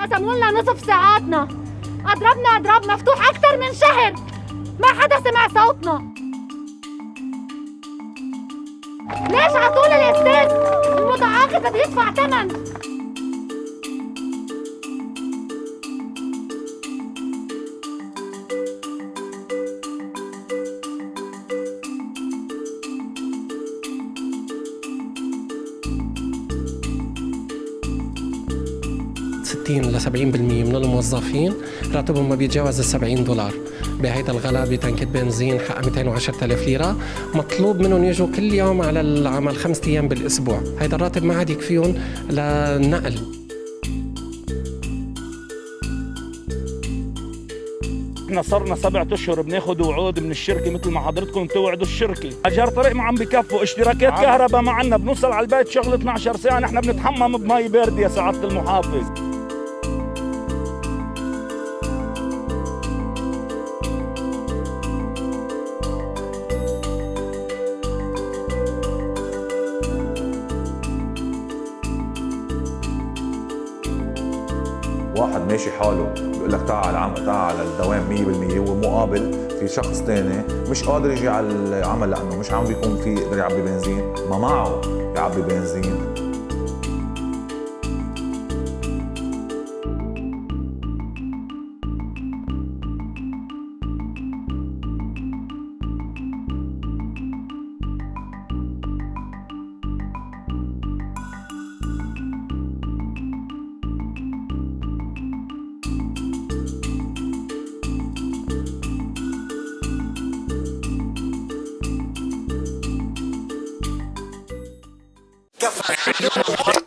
قسموا لنا نصف ساعاتنا. أضربنا اضرب مفتوح أكثر من شهر. ما حدا سمع صوتنا. ليش عطول الاستاذ المتعاقد بده يدفع ثمن. 60 ل 70% من الموظفين راتبهم ما بيتجاوز ال 70 دولار. بهيدا الغلاء بتنكة بنزين حق 210 ألف ليرة مطلوب منهم يجوا كل يوم على العمل خمسة أيام بالأسبوع. هيدا الراتب ما عاد يكفيهم للنقل. إحنا صرنا سبعة أشهر بناخذ وعود من الشركة مثل ما حضرتكم توعدوا الشركة. أجار طريق ما عم بكفوا اشتراكات كهرباء ما عنا بنوصل على البيت شغل 12 ساعة نحن بنتحمم بمي باردة يا سعادة المحافظ. واحد ماشي حاله بيقول لك تعال العمل تعال على الدوام 100% ومقابل في شخص ثاني مش قادر يجي على العمل لأنه مش عم بيكون في يقدر يعبي بنزين. ما معه يعبي بنزين. Get